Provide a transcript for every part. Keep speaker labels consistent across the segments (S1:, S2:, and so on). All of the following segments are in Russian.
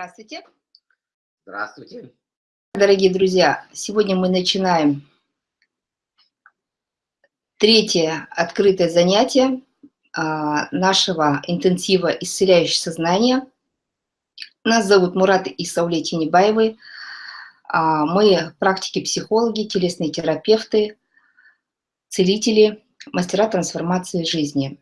S1: Здравствуйте.
S2: Здравствуйте.
S1: Дорогие друзья, сегодня мы начинаем третье открытое занятие а, нашего интенсива «Исцеляющее сознание». Нас зовут Мурат Исауле Тинебаевы. А, мы практики-психологи, телесные терапевты, целители, мастера трансформации жизни.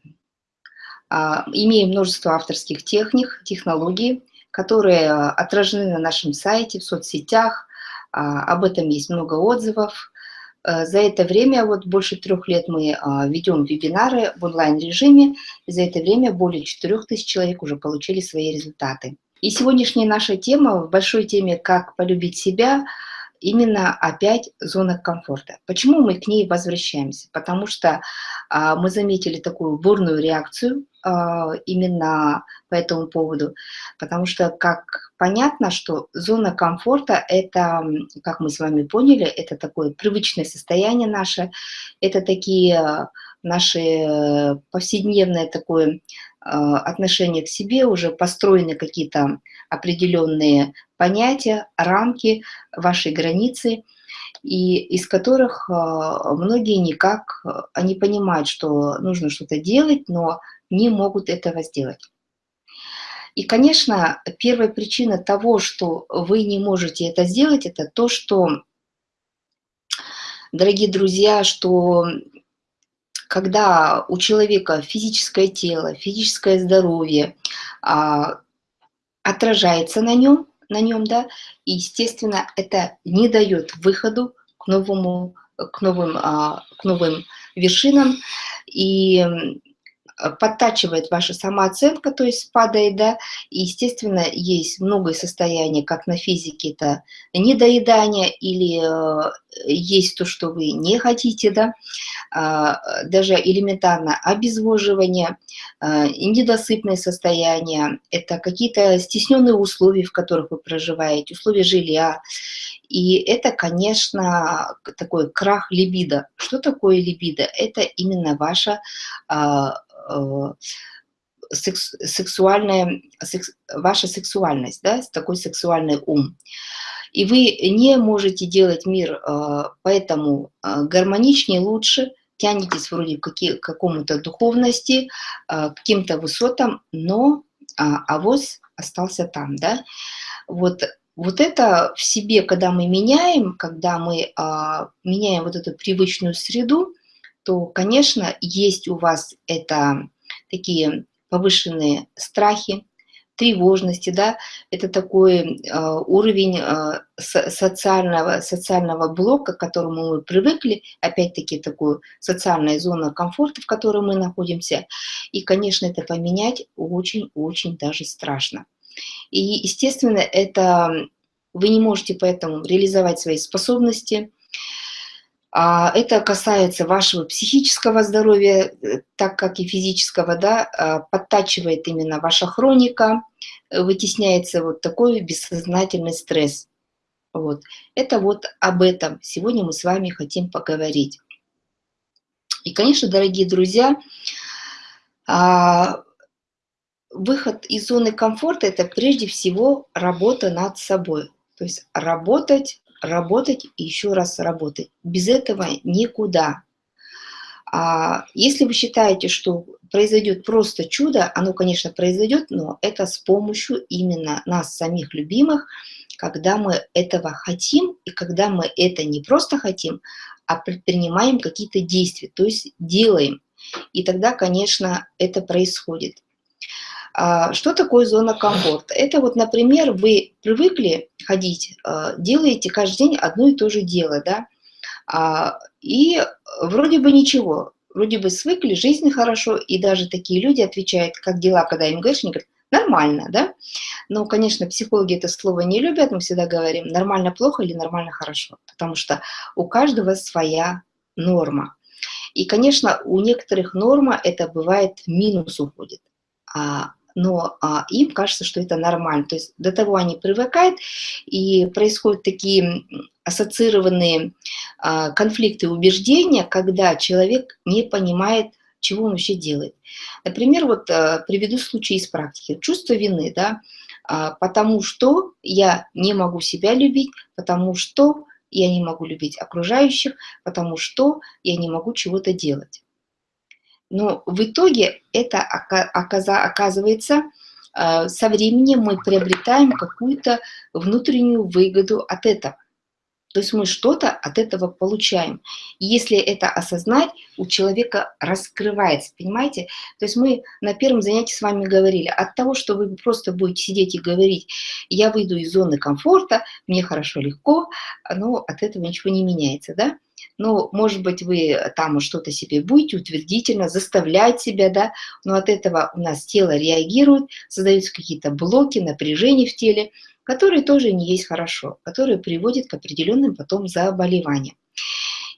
S1: А, имеем множество авторских техник, технологий, которые отражены на нашем сайте, в соцсетях. А, об этом есть много отзывов. Э, за это время, вот больше трех лет мы а, ведем вебинары в онлайн-режиме, за это время более 4000 человек уже получили свои результаты. И сегодняшняя наша тема, в большой теме «Как полюбить себя», именно опять зона комфорта. Почему мы к ней возвращаемся? Потому что а, мы заметили такую бурную реакцию а, именно по этому поводу, потому что, как понятно, что зона комфорта – это, как мы с вами поняли, это такое привычное состояние наше, это такие наши повседневное такое а, отношение к себе, уже построены какие-то определенные понятия, рамки, ваши границы – и из которых а, многие никак, они понимают, что нужно что-то делать, но не могут этого сделать. И, конечно, первая причина того, что вы не можете это сделать, это то, что, дорогие друзья, что когда у человека физическое тело, физическое здоровье а, отражается на нем, на нем, да, и, естественно, это не дает выходу к новому, к новым, а, к новым вершинам, и подтачивает ваша самооценка, то есть падает, да, и, естественно, есть много состояний, как на физике, это недоедание или э, есть то, что вы не хотите, да, э, даже элементарно обезвоживание, э, недосыпное состояние, это какие-то стесненные условия, в которых вы проживаете, условия жилья, и это, конечно, такой крах либидо. Что такое либидо? Это именно ваша а, Э, секс, сексуальная, секс, ваша сексуальность, да, такой сексуальный ум. И вы не можете делать мир э, поэтому э, гармоничнее, лучше, тянетесь вроде к какому-то духовности, к каким-то высотам, но а, авоз остался там, да. Вот, вот это в себе, когда мы меняем, когда мы а, меняем вот эту привычную среду, то, конечно, есть у вас это такие повышенные страхи, тревожности, да, это такой э, уровень э, социального, социального блока, к которому мы привыкли, опять-таки такую социальная зона комфорта, в которой мы находимся, и, конечно, это поменять очень-очень даже страшно. И, естественно, это вы не можете поэтому реализовать свои способности, а, это касается вашего психического здоровья, э, так как и физического, да, а, подтачивает именно ваша хроника, э, вытесняется вот такой бессознательный стресс. Вот. Это вот об этом сегодня мы с вами хотим поговорить. И, конечно, дорогие друзья, а, выход из зоны комфорта – это прежде всего работа над собой. То есть работать работать и еще раз работать. Без этого никуда. А если вы считаете, что произойдет просто чудо, оно, конечно, произойдет, но это с помощью именно нас, самих любимых, когда мы этого хотим, и когда мы это не просто хотим, а предпринимаем какие-то действия, то есть делаем. И тогда, конечно, это происходит. А, что такое зона комфорта? Это вот, например, вы привыкли ходить, а, делаете каждый день одно и то же дело, да, а, и вроде бы ничего, вроде бы свыкли, жизнь хорошо, и даже такие люди отвечают, как дела, когда им говоришь, они говорят, нормально, да? Но, конечно, психологи это слово не любят, мы всегда говорим, нормально плохо или нормально хорошо, потому что у каждого своя норма. И, конечно, у некоторых норма это бывает минус уходит, но а, им кажется, что это нормально. То есть до того они привыкают, и происходят такие ассоциированные а, конфликты убеждения, когда человек не понимает, чего он вообще делает. Например, вот а, приведу случай из практики. Чувство вины, да, а, потому что я не могу себя любить, потому что я не могу любить окружающих, потому что я не могу чего-то делать. Но в итоге это оказывается, а, со временем мы приобретаем какую-то внутреннюю выгоду от этого. То есть мы что-то от этого получаем. И если это осознать, у человека раскрывается, понимаете? То есть мы на первом занятии с вами говорили, от того, что вы просто будете сидеть и говорить, я выйду из зоны комфорта, мне хорошо, легко, но от этого ничего не меняется, да? Ну, может быть, вы там что-то себе будете утвердительно заставлять себя, да, но от этого у нас тело реагирует, создаются какие-то блоки, напряжения в теле, которые тоже не есть хорошо, которые приводят к определенным потом заболеваниям.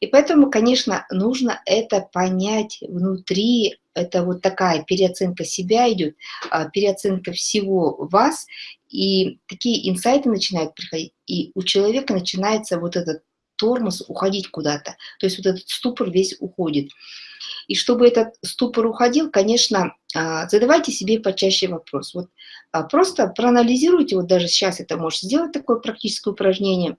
S1: И поэтому, конечно, нужно это понять внутри, это вот такая переоценка себя идет, а, переоценка всего вас, и такие инсайты начинают приходить, и у человека начинается вот этот тормоз уходить куда-то, то есть вот этот ступор весь уходит. И чтобы этот ступор уходил, конечно, а, задавайте себе почаще вопрос. Вот а, просто проанализируйте, вот даже сейчас это можете сделать такое практическое упражнение.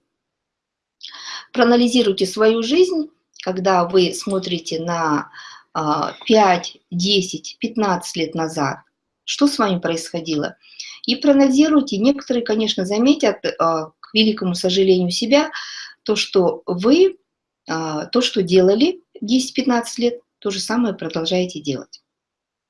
S1: Проанализируйте свою жизнь, когда вы смотрите на 5, 10, 15 лет назад, что с вами происходило. И проанализируйте, некоторые, конечно, заметят, а, к великому сожалению себя, то, что вы, то, что делали 10-15 лет, то же самое продолжаете делать.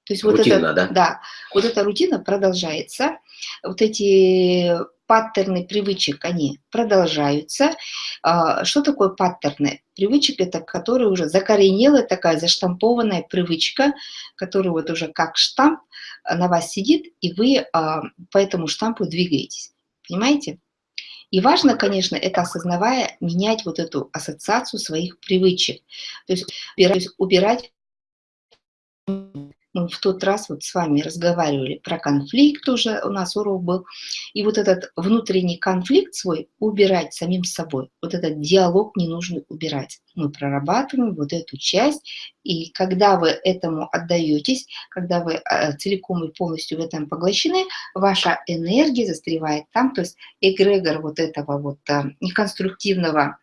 S1: То есть рутина, вот это, да? да, вот эта рутина продолжается, вот эти паттерны привычек, они продолжаются. А, что такое паттерны? Привычек – это которые уже закоренелая такая заштампованная привычка, которая вот уже как штамп на вас сидит, и вы а, по этому штампу двигаетесь. Понимаете? И важно, конечно, это осознавая, менять вот эту ассоциацию своих привычек. То есть убирать, в тот раз вот с вами разговаривали про конфликт уже, у нас урок был, и вот этот внутренний конфликт свой убирать самим собой, вот этот диалог не нужно убирать. Мы прорабатываем вот эту часть, и когда вы этому отдаетесь, когда вы э, целиком и полностью в этом поглощены, ваша энергия застревает там, то есть эгрегор вот этого вот неконструктивного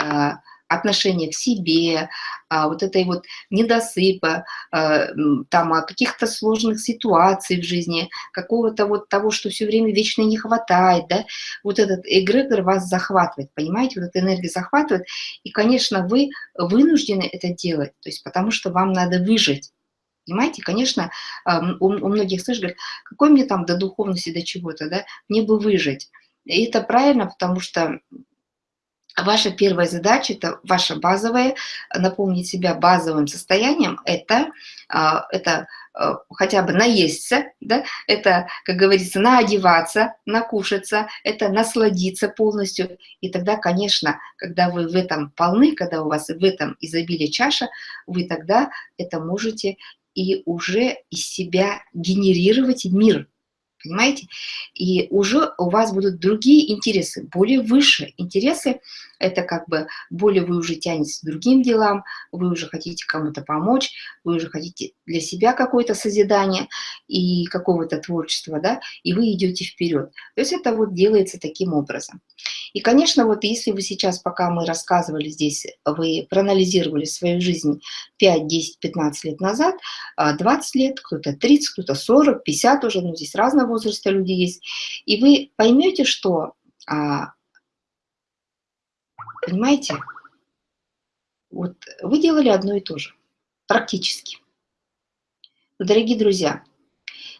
S1: э, отношения к себе, а, вот этой вот недосыпа, а, там, о каких-то сложных ситуаций в жизни, какого-то вот того, что все время вечно не хватает, да, вот этот эгрегор вас захватывает, понимаете, вот эта энергия захватывает, и, конечно, вы вынуждены это делать, то есть потому что вам надо выжить, Понимаете, конечно, у, у многих слышат, говорят, какой мне там до духовности, до чего-то, да, мне бы выжить. И это правильно, потому что Ваша первая задача, это ваша базовая, наполнить себя базовым состоянием, это, а, это а, хотя бы наесться, да? это, как говорится, наодеваться, накушаться, это насладиться полностью. И тогда, конечно, когда вы в этом полны, когда у вас в этом изобилие чаша, вы тогда это можете и уже из себя генерировать мир, понимаете? И уже у вас будут другие интересы, более выше интересы, это как бы более вы уже тянетесь к другим делам, вы уже хотите кому-то помочь, вы уже хотите для себя какое-то созидание и какого-то творчества, да, и вы идете вперед. То есть это вот делается таким образом. И, конечно, вот если вы сейчас, пока мы рассказывали здесь, вы проанализировали свою жизнь 5, 10, 15 лет назад, 20 а, лет, кто-то 30, кто-то 40, 50 уже, ну здесь разного возраста люди есть, и вы поймете, что а, Понимаете? Вот вы делали одно и то же, практически. Дорогие друзья,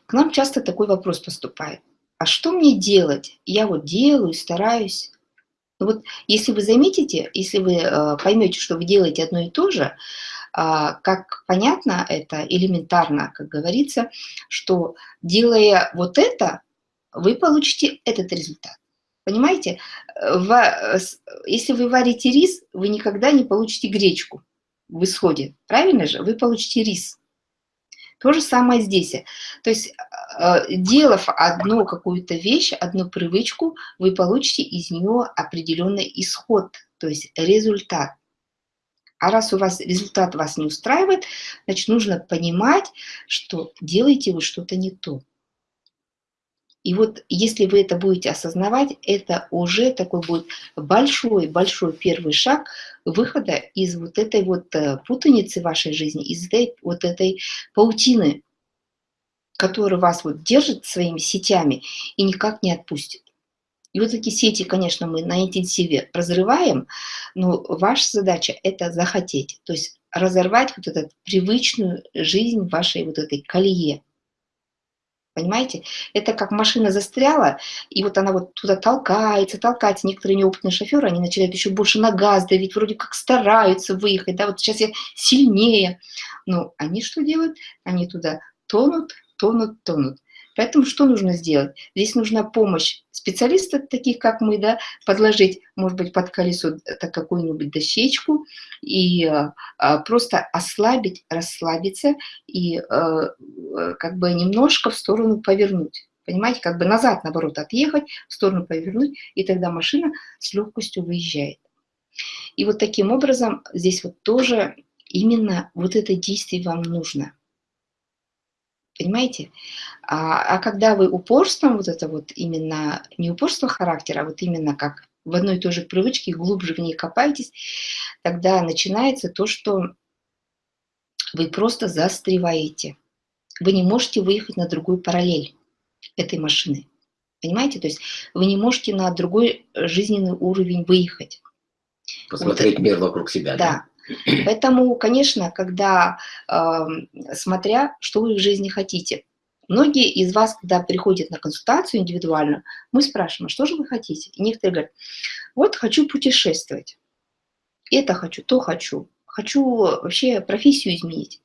S1: к нам часто такой вопрос поступает. А что мне делать? Я вот делаю, стараюсь. Но вот если вы заметите, если вы э, поймете, что вы делаете одно и то же, э, как понятно, это элементарно, как говорится, что делая вот это, вы получите этот результат. Понимаете, э, если вы варите рис, вы никогда не получите гречку в исходе, правильно же? Вы получите рис. То же самое здесь. То есть, э, делав одну какую-то вещь, одну привычку, вы получите из нее определенный исход, то есть результат. А раз у вас результат вас не устраивает, значит, нужно понимать, что делаете вы что-то не то. И вот если вы это будете осознавать, это уже такой будет большой-большой первый шаг выхода из вот этой вот э, путаницы вашей жизни, из этой вот этой паутины, которая вас вот держит своими сетями и никак не отпустит. И вот эти сети, конечно, мы на интенсиве разрываем, но ваша задача – это захотеть, то есть разорвать вот эту привычную жизнь вашей вот этой колее. Понимаете? Это как машина застряла, и вот она вот туда толкается, толкается. Некоторые неопытные шоферы, они начинают еще больше на газ давить, вроде как стараются выехать, да, вот сейчас я сильнее. Но они что делают? Они туда тонут, тонут, тонут. Поэтому что нужно сделать? Здесь нужна помощь специалистов, таких как мы, да, подложить, может быть, под колесо какую-нибудь дощечку и а, а, просто ослабить, расслабиться и а, как бы немножко в сторону повернуть. Понимаете, как бы назад, наоборот, отъехать, в сторону повернуть, и тогда машина с легкостью выезжает. И вот таким образом здесь вот тоже именно вот это действие вам нужно – Понимаете? А, а когда вы упорством, вот это вот именно, не упорство характера, а вот именно как в одной и той же привычке, глубже в ней копаетесь, тогда начинается то, что вы просто застреваете. Вы не можете выехать на другую параллель этой машины. Понимаете? То есть вы не можете на другой жизненный уровень выехать.
S2: Посмотреть вот. мир вокруг себя.
S1: Да. да. Поэтому, конечно, когда, э, смотря, что вы в жизни хотите, многие из вас, когда приходят на консультацию индивидуальную, мы спрашиваем, а что же вы хотите? И некоторые говорят, вот хочу путешествовать, это хочу, то хочу, хочу вообще профессию изменить.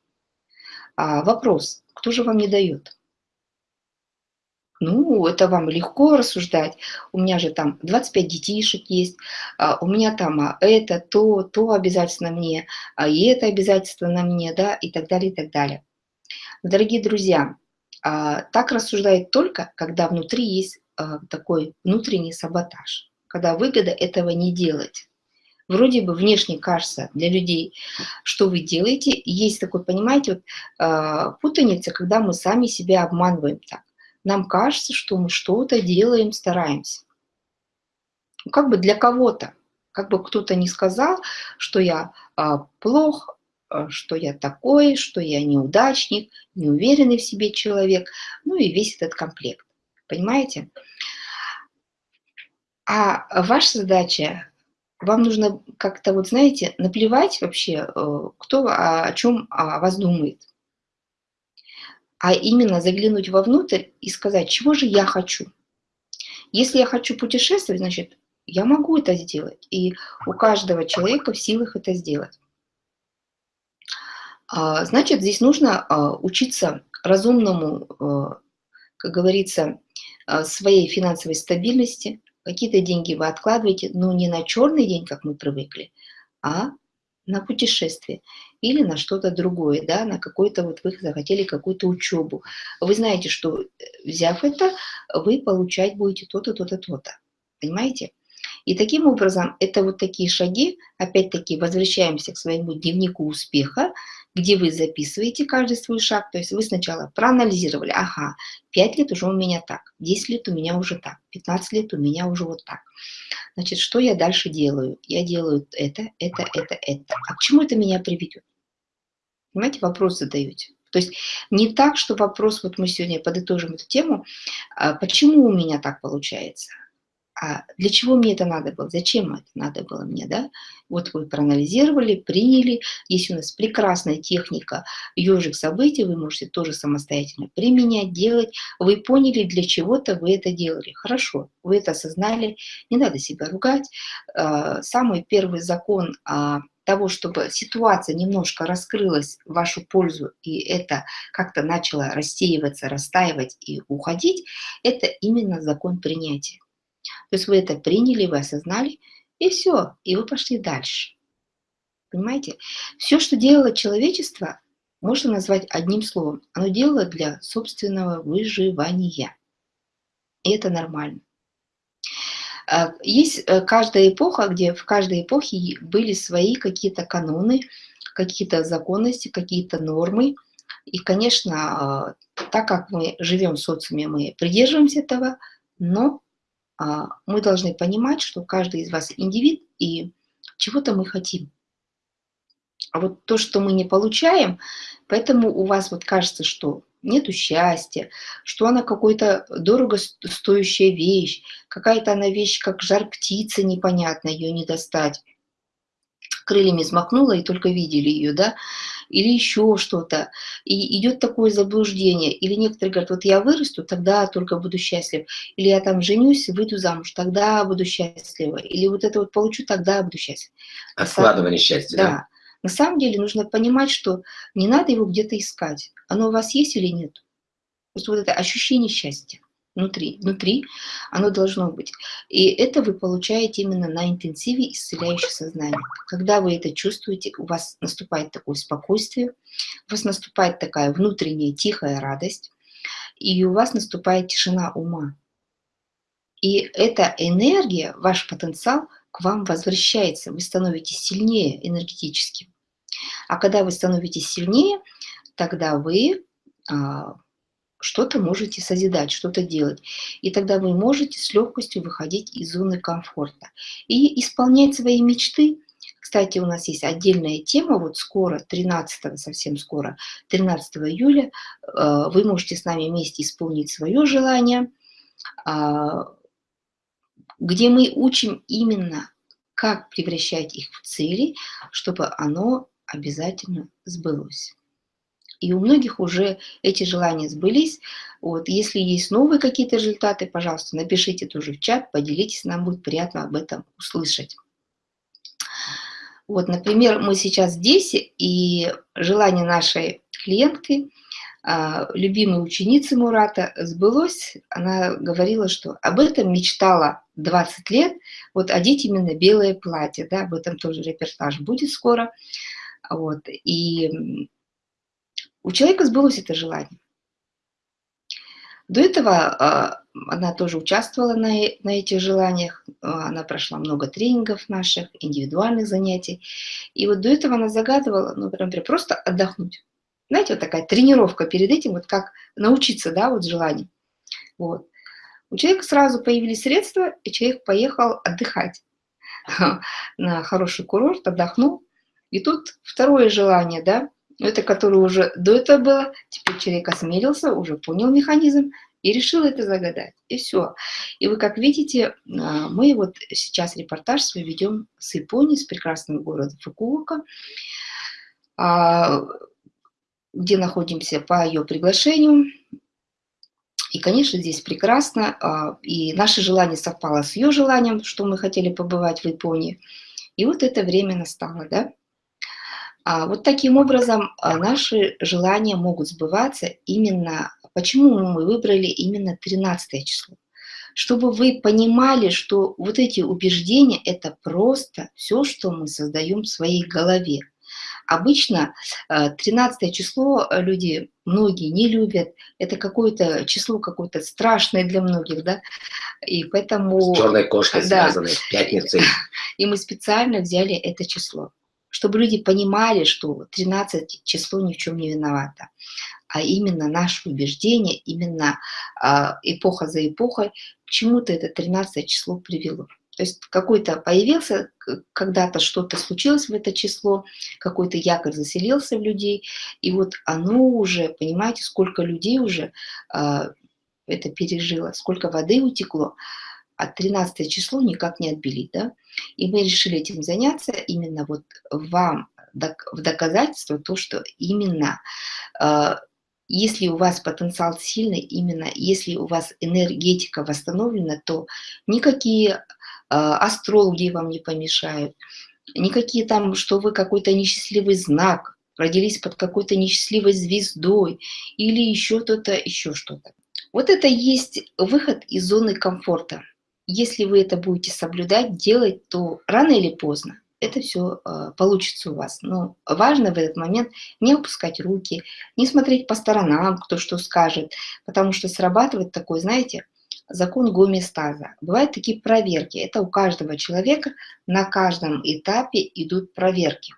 S1: А вопрос, кто же вам не дает? Ну, это вам легко рассуждать. У меня же там 25 детишек есть, а, у меня там а, это, то, то обязательно мне, а и это обязательство на мне, да, и так далее, и так далее. Дорогие друзья, так рассуждает только, когда внутри есть такой внутренний саботаж, когда выгода этого не делать. Вроде бы внешне кажется для людей, что вы делаете, есть такой, понимаете, вот, путаница, когда мы сами себя обманываем так нам кажется, что мы что-то делаем, стараемся. Как бы для кого-то, как бы кто-то не сказал, что я а, плох, а, что я такой, что я неудачник, неуверенный в себе человек, ну и весь этот комплект. Понимаете? А ваша задача, вам нужно как-то, вот знаете, наплевать вообще, э, кто о чем о вас думает а именно заглянуть вовнутрь и сказать, чего же я хочу. Если я хочу путешествовать, значит, я могу это сделать. И у каждого человека в силах это сделать. А, значит, здесь нужно а, учиться разумному, а, как говорится, своей финансовой стабильности. Какие-то деньги вы откладываете, но не на черный день, как мы привыкли, а на путешествие или на что-то другое, да, на какой-то вот вы захотели какую-то учебу. Вы знаете, что э, взяв это, вы получать будете то-то, то-то, то-то. Понимаете? И таким образом, это вот такие шаги, опять-таки возвращаемся к своему дневнику успеха, где вы записываете каждый свой шаг. То есть вы сначала проанализировали, ага, 5 лет уже у меня так, 10 лет у меня уже так, 15 лет у меня уже вот так. Значит, что я дальше делаю? Я делаю это, это, это, это. А к чему это меня приведет? Понимаете, вопрос задаете. То есть не так, что вопрос, вот мы сегодня подытожим эту тему, а почему у меня так получается, а для чего мне это надо было, зачем это надо было мне, да? Вот вы проанализировали, приняли, есть у нас прекрасная техника ежик событий, вы можете тоже самостоятельно применять, делать, вы поняли, для чего-то вы это делали, хорошо, вы это осознали, не надо себя ругать. А, самый первый закон того, чтобы ситуация немножко раскрылась в вашу пользу, и это как-то начало рассеиваться, растаивать и уходить, это именно закон принятия. То есть вы это приняли, вы осознали, и все, и вы пошли дальше. Понимаете? Все, что делало человечество, можно назвать одним словом. Оно делало для собственного выживания. И это нормально. А, есть э, каждая эпоха, где в каждой эпохе были свои какие-то каноны, какие-то законности, какие-то нормы, И, конечно, э, так как мы живем в социуме, мы придерживаемся этого, но а, мы должны понимать, что каждый из вас индивид, и чего-то мы хотим. А вот то, что мы не получаем, поэтому у вас вот кажется, что нету счастья, что она какой-то дорого стоящая вещь, какая-то она вещь, как жар птицы непонятно, ее не достать. Крыльями взмахнула и только видели ее, да, или еще что-то. И идет такое заблуждение. Или некоторые говорят, вот я вырасту, тогда только буду счастлив. Или я там женюсь, выйду замуж, тогда буду счастлива. Или вот это вот получу, тогда буду счастлив.
S2: Откладывание счастья,
S1: да? Да. На самом деле нужно понимать, что не надо его где-то искать. Оно у вас есть или нет. Вот, вот это ощущение счастья внутри, внутри оно должно быть. И это вы получаете именно на интенсиве исцеляющее сознание. Когда вы это чувствуете, у вас наступает такое спокойствие, у вас наступает такая внутренняя тихая радость, и у вас наступает тишина ума. И эта энергия, ваш потенциал к вам возвращается, вы становитесь сильнее энергетически. А когда вы становитесь сильнее, тогда вы а, что-то можете созидать, что-то делать. И тогда вы можете с легкостью выходить из зоны комфорта и исполнять свои мечты. Кстати, у нас есть отдельная тема, вот скоро, 13, совсем скоро, 13 июля, э, вы можете с нами вместе исполнить свое желание, а, где мы учим именно, как превращать их в цели, чтобы оно обязательно сбылось. И у многих уже эти желания сбылись. Вот. Если есть новые какие-то результаты, пожалуйста, напишите тоже в чат, поделитесь, нам будет приятно об этом услышать. Вот, например, мы сейчас здесь, и желание нашей клиентки, а, любимой ученицы Мурата, сбылось. Она говорила, что об этом мечтала 20 лет, вот одеть именно белое платье, да, об этом тоже репортаж будет скоро. Вот, и у человека сбылось это желание. До этого а, она тоже участвовала на, на этих желаниях, а, она прошла много тренингов наших, индивидуальных занятий. И вот до этого она загадывала, ну, например, просто отдохнуть. Знаете, вот такая тренировка перед этим, вот как научиться, да, вот желание. Вот. У человека сразу появились средства, и человек поехал отдыхать на хороший курорт, отдохнул. И тут второе желание, да, это которое уже до этого было, теперь человек осмелился, уже понял механизм и решил это загадать. И все. И вы, как видите, а, мы вот сейчас репортаж свой ведем с Японии, с прекрасного города Фукуока, а, где находимся по ее приглашению. И, конечно, здесь прекрасно. А, и наше желание совпало с ее желанием, что мы хотели побывать в Японии. И вот это время настало, да? А вот таким образом а, наши желания могут сбываться именно, почему мы выбрали именно 13 число. Чтобы вы понимали, что вот эти убеждения – это просто все, что мы создаем в своей голове. Обычно 13 а, число люди, многие не любят, это какое-то число какое-то страшное для многих, да, и поэтому...
S2: С черной кошкой да, связанной, пятницей.
S1: И мы специально взяли это число чтобы люди понимали, что 13 число ни в чем не виновато, а именно наше убеждение, именно э, эпоха за эпохой, к чему-то это 13 число привело. То есть какой-то появился, когда-то что-то случилось в это число, какой-то якорь заселился в людей, и вот оно уже, понимаете, сколько людей уже э, это пережило, сколько воды утекло, а 13 число никак не отбелить, да? И мы решили этим заняться именно вот вам в доказательство то, что именно э, если у вас потенциал сильный, именно если у вас энергетика восстановлена, то никакие астрологи вам не помешают, никакие там, что вы какой-то несчастливый знак, родились под какой-то несчастливой звездой или еще что-то, еще что-то. Вот это есть выход из зоны комфорта если вы это будете соблюдать, делать, то рано или поздно это все э, получится у вас. Но важно в этот момент не опускать руки, не смотреть по сторонам, кто что скажет, потому что срабатывает такой, знаете, закон гомеостаза. Бывают такие проверки. Это у каждого человека на каждом этапе идут проверки.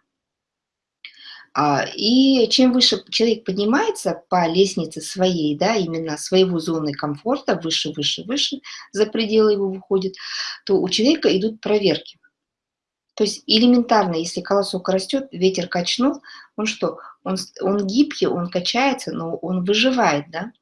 S1: А, и чем выше человек поднимается по лестнице своей, да, именно своего зоны комфорта, выше, выше, выше, за пределы его выходит, то у человека идут проверки. То есть элементарно, если колосок растет, ветер качнул, он что? Он, он гибкий, он качается, но он выживает, да?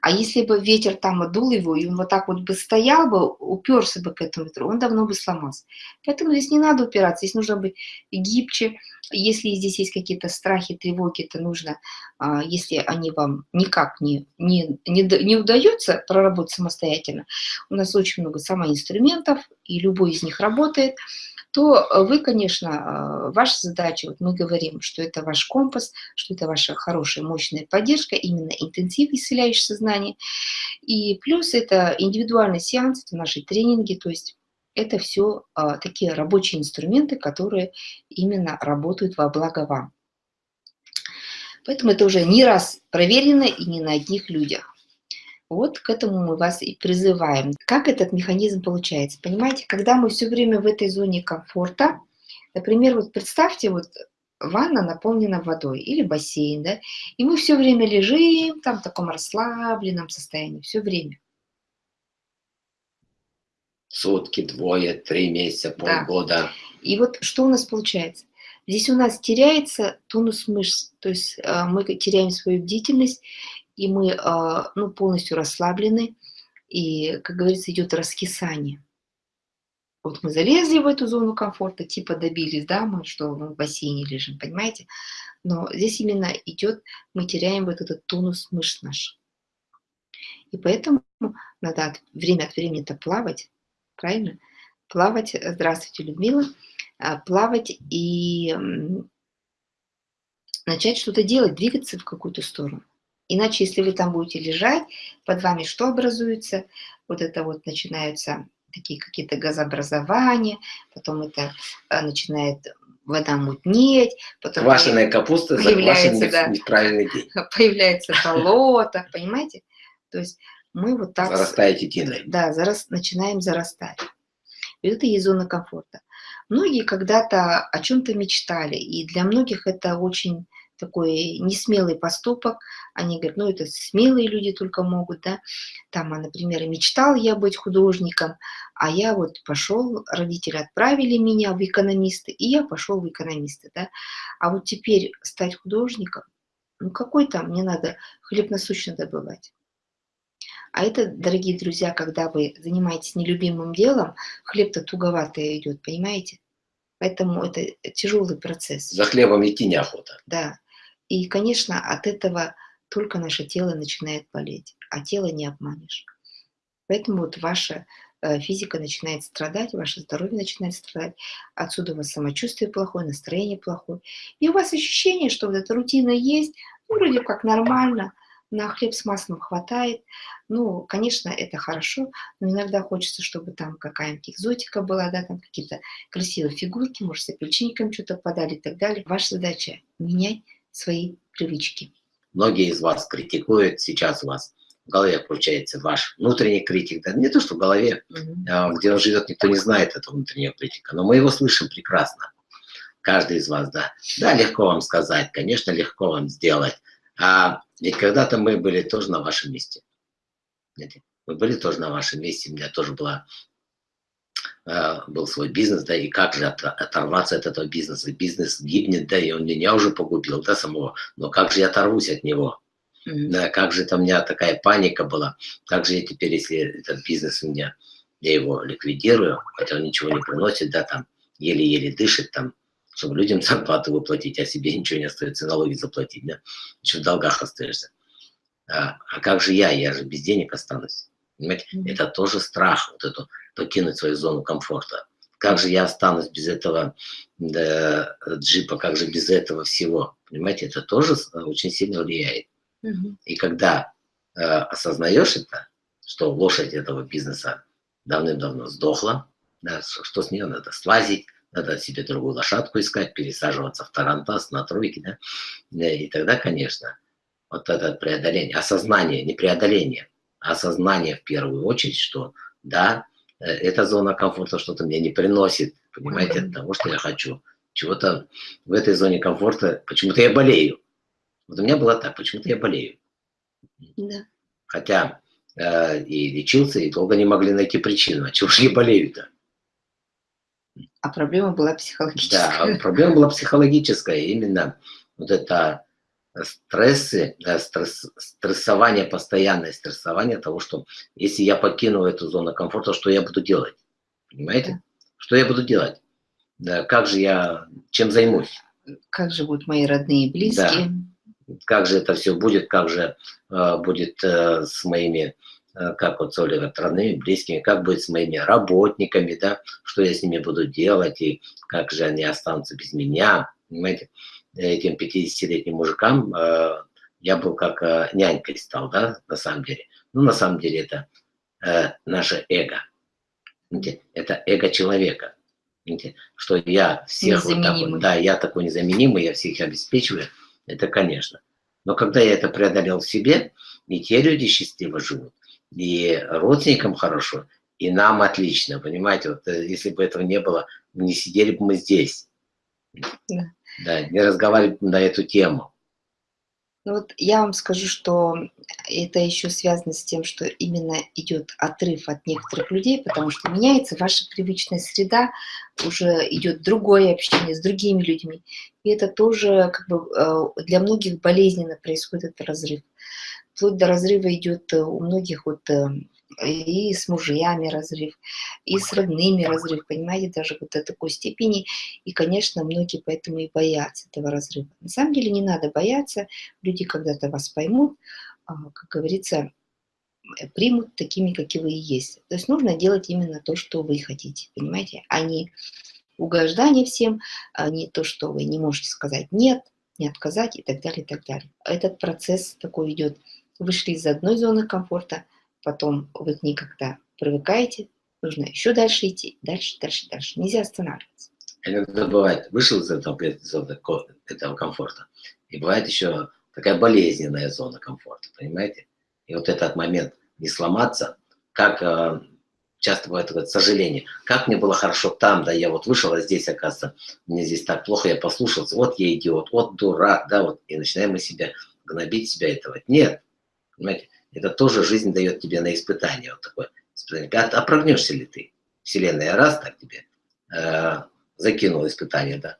S1: А если бы ветер там отдул его, и он вот так вот бы стоял бы, уперся бы к этому ветру, он давно бы сломался. Поэтому здесь не надо упираться, здесь нужно быть гибче. Если здесь есть какие-то страхи, тревоги, то нужно, а, если они вам никак не, не, не, не удается проработать самостоятельно, у нас очень много самоинструментов, и любой из них работает – то э, вы, конечно, э, ваша задача, вот мы говорим, что это ваш компас, что это ваша хорошая, мощная поддержка, именно интенсив, исцеляющий сознание. И плюс это индивидуальный сеанс, это наши тренинги, то есть это все а, такие рабочие инструменты, которые именно работают во благо вам. Поэтому это уже не раз проверено и не на одних людях. Вот к этому мы вас и призываем. Как этот механизм получается? Понимаете, когда мы все время в этой зоне комфорта, например, вот представьте, вот ванна наполнена водой или бассейн, да, и мы все время лежим там в таком расслабленном состоянии, все время.
S2: Сутки, двое, три месяца, полгода. Да.
S1: И вот что у нас получается? Здесь у нас теряется тонус мышц, то есть э, мы теряем свою бдительность, и мы а, ну, полностью расслаблены, и, как говорится, идет раскисание. Вот мы залезли в эту зону комфорта, типа добились, да, мы что мы в бассейне лежим, понимаете? Но здесь именно идет, мы теряем вот этот тонус мышц наш. И поэтому надо от, время от времени-то плавать, правильно? Плавать, здравствуйте, Людмила, а, плавать и начать что-то делать, двигаться в какую-то сторону. Иначе, если вы там будете лежать, под вами что образуется? Вот это вот начинаются такие какие-то газообразования, потом это а, начинает вода мутнеть, потом
S2: Квашеная капуста появляется, да, неправильный день.
S1: Появляется болото, понимаете? То есть мы вот так...
S2: Зарастаете тиной.
S1: Да, зарас, начинаем зарастать. И это есть зона комфорта. Многие когда-то о чем-то мечтали, и для многих это очень такой несмелый поступок. Они говорят, ну это смелые люди только могут, да. Там, а, например, мечтал я быть художником, а я вот пошел, родители отправили меня в экономисты, и я пошел в экономисты, да. А вот теперь стать художником, ну какой там, мне надо хлеб насущно добывать. А это, дорогие друзья, когда вы занимаетесь нелюбимым делом, хлеб-то туговато идет, понимаете? Поэтому это тяжелый процесс.
S2: За хлебом идти неохота.
S1: Да. И, конечно, от этого только наше тело начинает болеть, а тело не обманешь. Поэтому вот ваша э, физика начинает страдать, ваше здоровье начинает страдать, отсюда у вас самочувствие плохое, настроение плохое. И у вас ощущение, что вот эта рутина есть, ну, вроде как нормально, на хлеб с маслом хватает. Ну, конечно, это хорошо, но иногда хочется, чтобы там какая-нибудь экзотика была, да, там какие-то красивые фигурки, может, с апельсинником что-то подали и так далее. Ваша задача – менять свои привычки.
S2: Многие из вас критикуют, сейчас вас в голове получается ваш внутренний критик, да, не то, что в голове, угу. где он живет, никто не знает этого внутреннего критика, но мы его слышим прекрасно, каждый из вас, да. Да, легко вам сказать, конечно, легко вам сделать, а ведь когда-то мы были тоже на вашем месте. Мы были тоже на вашем месте, у меня тоже была был свой бизнес, да, и как же оторваться от этого бизнеса. Бизнес гибнет, да, и он меня уже погубил, да, самого, но как же я оторвусь от него? Mm -hmm. Да, как же там у меня такая паника была, как же я теперь, если этот бизнес у меня, я его ликвидирую, хотя он ничего не приносит, да, там, еле-еле дышит, там, чтобы людям зарплату выплатить, а себе ничего не остается, налоги заплатить, да, еще в долгах остаешься. А, а как же я, я же без денег останусь. Понимаете? Это тоже страх, вот эту покинуть свою зону комфорта. Как же я останусь без этого да, джипа, как же без этого всего? Понимаете, это тоже очень сильно влияет. Угу. И когда э, осознаешь это, что лошадь этого бизнеса давным-давно сдохла, да, что с нее надо слазить, надо себе другую лошадку искать, пересаживаться в Тарантас, на тройки, да, и тогда, конечно, вот это преодоление, осознание, не преодоление, осознание в первую очередь, что да, Э, эта зона комфорта что-то мне не приносит, понимаете, от того, что я хочу чего-то в этой зоне комфорта, почему-то я болею. Вот у меня было так, почему-то я болею.
S1: Да.
S2: Хотя э, и лечился, и долго не могли найти причину. А чего же я болею-то?
S1: А проблема была психологическая.
S2: Да, проблема была психологическая. Именно вот это стрессы, да, стресс, стрессование, постоянное стрессование того, что если я покину эту зону комфорта, что я буду делать? Понимаете? Что я буду делать? Да, как же я, чем займусь?
S1: Как же будут мои родные и близкие?
S2: Да. Как же это все будет, как же э, будет э, с моими, э, как вот Оля говорит, родными, близкими, как будет с моими работниками, да, что я с ними буду делать, и как же они останутся без меня, понимаете? Этим 50-летним мужикам э, я был как э, нянькой стал, да, на самом деле. Ну, на самом деле это э, наше эго. Это эго человека. Что я всех вот так вот, да, я такой незаменимый, я всех обеспечиваю, это конечно. Но когда я это преодолел в себе, и те люди счастливо живут, и родственникам хорошо, и нам отлично, понимаете, вот э, если бы этого не было, не сидели бы мы здесь. Да да, не разговаривать на эту тему.
S1: Ну вот я вам скажу, что это еще связано с тем, что именно идет отрыв от некоторых людей, потому что меняется ваша привычная среда, уже идет другое общение с другими людьми. И это тоже как бы э, для многих болезненно происходит этот разрыв. Вплоть до разрыва идет у многих вот э, и с мужьями разрыв, и с родными разрыв, понимаете, даже вот до такой степени. И, конечно, многие поэтому и боятся этого разрыва. На самом деле не надо бояться, люди когда-то вас поймут, а, как говорится, примут такими, какие вы и есть. То есть нужно делать именно то, что вы хотите, понимаете, а не угождание всем, а не то, что вы не можете сказать «нет», не отказать и так далее, и так далее. Этот процесс такой идет. Вышли из одной зоны комфорта – потом вы к ней как-то привыкаете, нужно еще дальше идти, дальше, дальше, дальше. Нельзя останавливаться.
S2: Иногда бывает, вышел из этого, этого комфорта, и бывает еще такая болезненная зона комфорта, понимаете? И вот этот момент не сломаться, как э, часто бывает такое сожаление, как мне было хорошо там, да, я вот вышел, а здесь, оказывается, мне здесь так плохо, я послушался, вот я идиот, вот дурак, да, вот, и начинаем мы себя гнобить, себя этого. Нет, понимаете? Это тоже жизнь дает тебе на испытание. Вот такое испытание. А, прогнешься ли ты? Вселенная раз так тебе э, закинула испытание, да.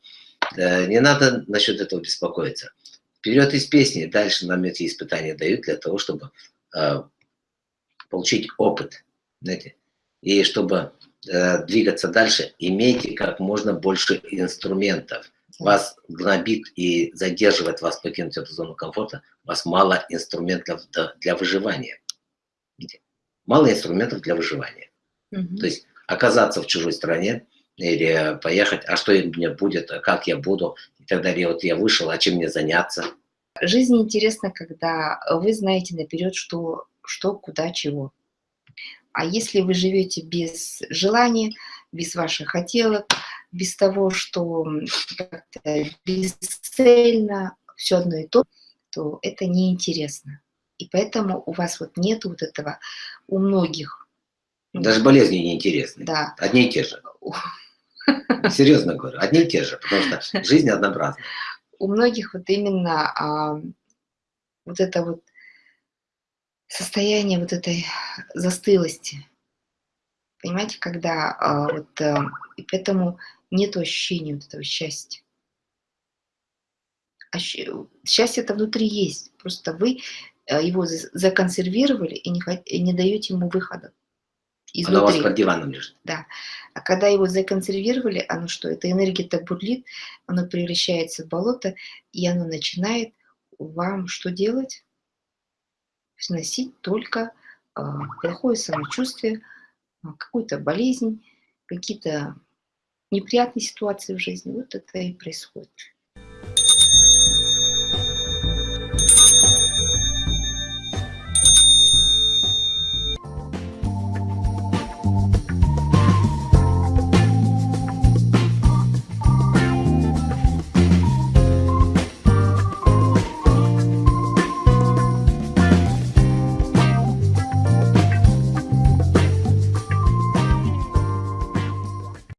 S2: Э, не надо насчет этого беспокоиться. Вперед из песни, дальше нам эти испытания дают для того, чтобы э, получить опыт, знаете, и чтобы э, двигаться дальше, имейте как можно больше инструментов вас гнобит и задерживает вас покинуть эту зону комфорта, у вас мало инструментов для выживания. Мало инструментов для выживания. Угу. То есть оказаться в чужой стране или поехать, а что мне будет, а как я буду, и так далее. Вот я вышел, а чем мне заняться?
S1: Жизнь интересна, когда вы знаете наперед, что, что куда, чего. А если вы живете без желания, без ваших хотелок, без того, что как-то бесцельно, все одно и то, то это неинтересно. И поэтому у вас вот нет вот этого, у многих.
S2: Даже болезни неинтересны.
S1: Да.
S2: Одни и те же. Серьезно говорю, одни и те же, потому что жизнь однообразна.
S1: У многих вот именно а, вот это вот состояние вот этой застылости. Понимаете, когда а, вот, а, и поэтому нет ощущения вот этого счастья. А счастье это внутри есть, просто вы э, его законсервировали и не, и не даете ему выхода.
S2: Изнутри. Оно у вас под диваном лежит.
S1: Да. А когда его законсервировали, оно что? Эта энергия так бурлит, оно превращается в болото, и оно начинает вам что делать? Сносить только э, плохое самочувствие, какую-то болезнь, какие-то неприятные ситуации в жизни. Вот это и происходит.